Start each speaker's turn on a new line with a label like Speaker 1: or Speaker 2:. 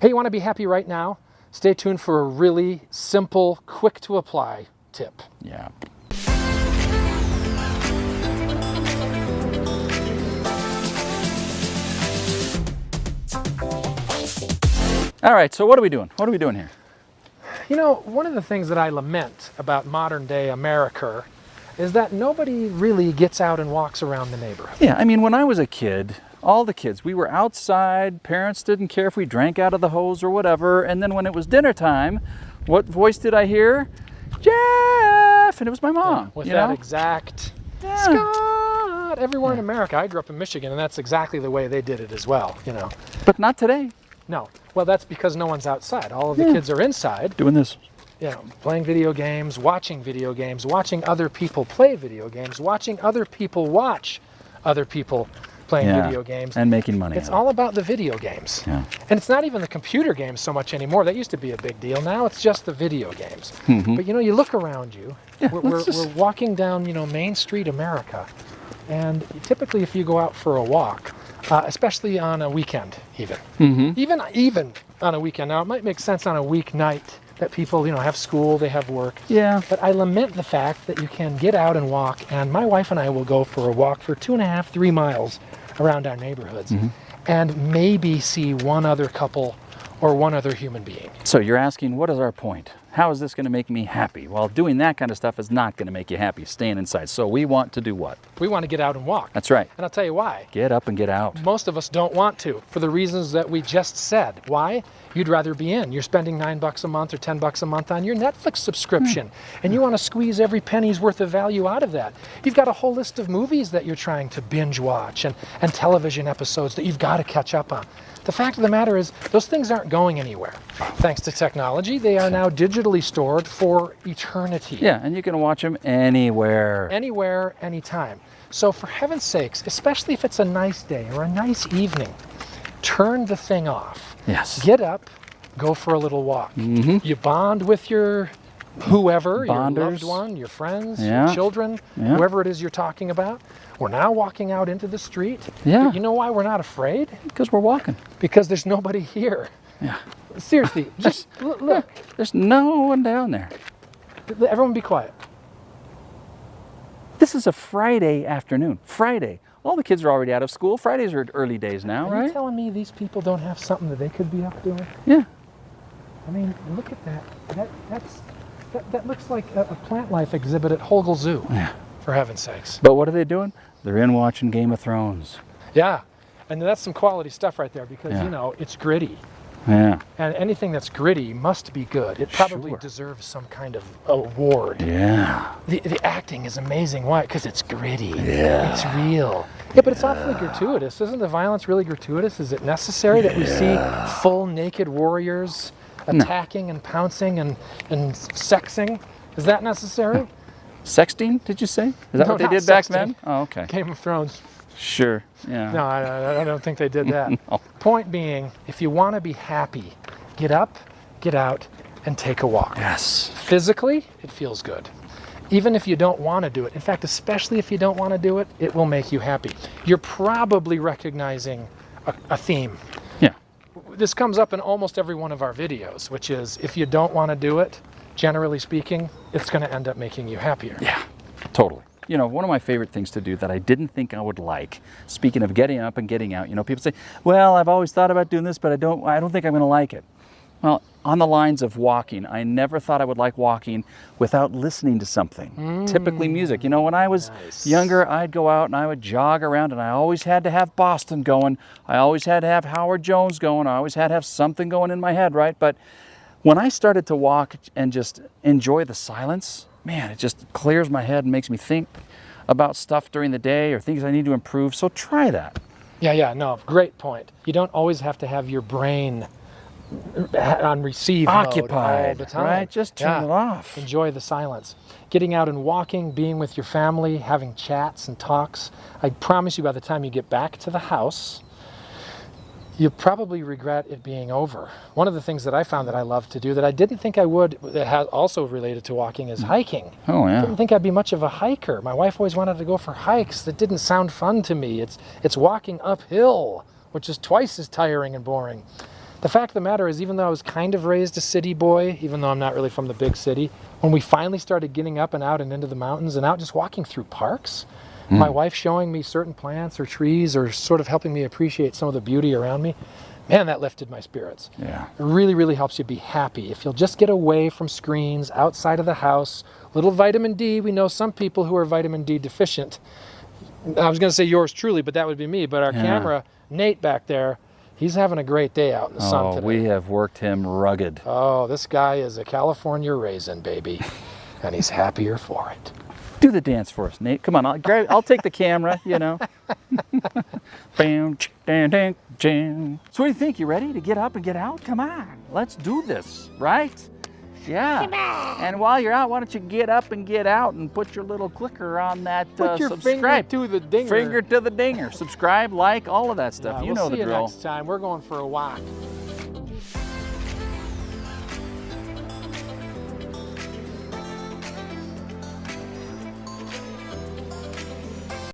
Speaker 1: Hey, you want to be happy right now? Stay tuned for a really simple, quick to apply tip.
Speaker 2: Yeah. All right, so what are we doing? What are we doing here?
Speaker 1: You know, one of the things that I lament about modern day America is that nobody really gets out and walks around the neighborhood.
Speaker 2: Yeah, I mean, when I was a kid, all the kids, we were outside, parents didn't care if we drank out of the hose or whatever, and then when it was dinner time, what voice did I hear? Jeff! And it was my mom.
Speaker 1: With that
Speaker 2: know?
Speaker 1: exact
Speaker 2: Yeah.
Speaker 1: Scott everywhere in America. I grew up in Michigan and that's exactly the way they did it as well, you know.
Speaker 2: But not today.
Speaker 1: No. Well, that's because no one's outside. All of the
Speaker 2: Yeah.
Speaker 1: kids are inside,
Speaker 2: Doing this.
Speaker 1: You know, playing video games, watching video games, watching other people play video games, watching other people watch other people playing
Speaker 2: Yeah.
Speaker 1: video games.
Speaker 2: And making money.
Speaker 1: It's all about the video games.
Speaker 2: Yeah.
Speaker 1: And it's not even the computer games so much anymore. That used to be a big deal. Now it's just the video games. But you know, you look around you.
Speaker 2: Yeah,
Speaker 1: we're, we're,
Speaker 2: just-
Speaker 1: we're walking down, you know, Main Street, America. And typically, if you go out for a walk, uh, especially on a weekend, even,
Speaker 2: Mm-hmm.
Speaker 1: even even on a weekend. Now, it might make sense on a weeknight that people, you know, have school, they have work.
Speaker 2: Yeah.
Speaker 1: But I lament the fact that you can get out and walk, and my wife and I will go for a walk for two and a half, three miles around our neighborhoods,
Speaker 2: Mm-hmm.
Speaker 1: and maybe see one other couple or one other human being.
Speaker 2: So you're asking, what is our point? How is this going to make me happy? Well, doing that kind of stuff is not going to make you happy, staying inside. So we want to do what?
Speaker 1: We want to get out and walk.
Speaker 2: That's right.
Speaker 1: And I'll tell you why.
Speaker 2: Get up and get out.
Speaker 1: Most of us don't want to for the reasons that we just said. Why? You'd rather be in. You're spending nine bucks a month or 10 bucks a month on your Netflix subscription, hmm. and you want to squeeze every penny's worth of value out of that. You've got a whole list of movies that you're trying to binge watch and, and television episodes that you've got to catch up on. The fact of the matter is, those things aren't going anywhere. Thanks to technology, they are now digitally stored for eternity
Speaker 2: Yeah, and you can watch them anywhere.
Speaker 1: anywhere, anytime. So, for heaven's sakes, especially if it's a nice day or a nice evening, turn the thing off.
Speaker 2: Yes.
Speaker 1: Get up, go for a little walk. Mm -hmm. You bond with your whoever, your loved one, your friends,
Speaker 2: Yeah.
Speaker 1: your children,
Speaker 2: Yeah.
Speaker 1: whoever it is you're talking about. We're now walking out into the street.
Speaker 2: Yeah.
Speaker 1: But you know why we're not afraid?
Speaker 2: Because we're walking.
Speaker 1: Because there's nobody here.
Speaker 2: Yeah.
Speaker 1: Seriously, just look, look.
Speaker 2: There's no one down there.
Speaker 1: Everyone be quiet.
Speaker 2: This is a Friday afternoon. Friday. All the kids are already out of school. Fridays are early days now,
Speaker 1: Are you telling me these people don't have something that they could be up doing?
Speaker 2: Yeah.
Speaker 1: I mean, look at that. That that's that, that looks like a, a plant life exhibit at Hogle Zoo.
Speaker 2: Yeah.
Speaker 1: For heaven's sakes.
Speaker 2: But what are they doing? They're in watching Game of Thrones.
Speaker 1: Yeah. And that's some quality stuff right there because
Speaker 2: Yeah.
Speaker 1: you know it's gritty.
Speaker 2: Yeah.
Speaker 1: And anything that's gritty must be good. It probably
Speaker 2: Sure.
Speaker 1: deserves some kind of award.
Speaker 2: Yeah.
Speaker 1: The, the acting is amazing. Why? Because it's gritty.
Speaker 2: Yeah.
Speaker 1: It's real. Yeah, but it's awfully gratuitous. Isn't the violence really gratuitous? Is it necessary that we see full naked warriors attacking and pouncing and, and sexing? Is that necessary?
Speaker 2: Sexting, did you say? Is that
Speaker 1: No,
Speaker 2: what they did back then? Oh, okay.
Speaker 1: Game of Thrones.
Speaker 2: Sure. Yeah.
Speaker 1: No, I, I- I don't think they did that.
Speaker 2: No.
Speaker 1: Point being, if you want to be happy, get up, get out, and take a walk.
Speaker 2: Yes.
Speaker 1: Physically, it feels good. Even if you don't want to do it, in fact, especially if you don't want to do it, it will make you happy. You're probably recognizing a, a theme.
Speaker 2: Yeah.
Speaker 1: This comes up in almost every one of our videos, which is if you don't want to do it, generally speaking, it's going to end up making you happier.
Speaker 2: Yeah. Totally. You know, one of my favorite things to do that I didn't think I would like. Speaking of getting up and getting out, you know, people say, "Well, I've always thought about doing this, but I don't I don't think I'm going to like it." Well, on the lines of walking, I never thought I would like walking without listening to something. Mm. Typically music. You know, when I was
Speaker 1: Nice.
Speaker 2: younger, I'd go out and I would jog around and I always had to have Boston going. I always had to have Howard Jones going. I always had to have something going in my head, right? But when I started to walk and just enjoy the silence, man, it just clears my head and makes me think about stuff during the day or things I need to improve. So try that.
Speaker 1: Yeah, yeah, no, great point. You don't always have to have your brain uh, on receive mode all the time.
Speaker 2: right? Just turn
Speaker 1: Yeah.
Speaker 2: it off.
Speaker 1: Enjoy the silence. Getting out and walking, being with your family, having chats and talks. I promise you, by the time you get back to the house, you'll probably regret it being over. One of the things that I found that I love to do that I didn't think I would, that has also related to walking, is mm. hiking.
Speaker 2: Oh,
Speaker 1: I
Speaker 2: yeah.
Speaker 1: didn't think I'd be much of a hiker. My wife always wanted to go for hikes that didn't sound fun to me. It's it's walking uphill, which is twice as tiring and boring. the fact of the matter is, even though I was kind of raised a city boy, even though I'm not really from the big city, when we finally started getting up and out and into the mountains and out just walking through parks, my hmm. wife showing me certain plants or trees or sort of helping me appreciate some of the beauty around me, man, that lifted my spirits.
Speaker 2: Yeah.
Speaker 1: It really, really helps you be happy. If you'll just get away from screens, outside of the house, little vitamin D. We know some people who are vitamin D deficient. I was going to say yours truly, but that would be me. But our
Speaker 2: Yeah.
Speaker 1: camera, Nate back there, he's having a great day out in the sun
Speaker 2: Oh,
Speaker 1: today.
Speaker 2: we have worked him rugged.
Speaker 1: Oh, this guy is a California raisin, baby. and he's happier for it.
Speaker 2: Do the dance for us, Nate. Come on, I'll, grab, I'll take the camera, you know. Bam, ch- dan, dan, jan. So what do you think? You ready to get up and get out? Come on, let's do this, right? Yeah. And while you're out, why don't you get up and get out and put your little clicker on that
Speaker 1: Put
Speaker 2: uh,
Speaker 1: your
Speaker 2: subscribe.
Speaker 1: finger to the dinger.
Speaker 2: Finger to the dinger. Subscribe, like, all of that stuff.
Speaker 1: Yeah,
Speaker 2: you
Speaker 1: we'll
Speaker 2: know
Speaker 1: see
Speaker 2: the
Speaker 1: you next time. We're going for a walk.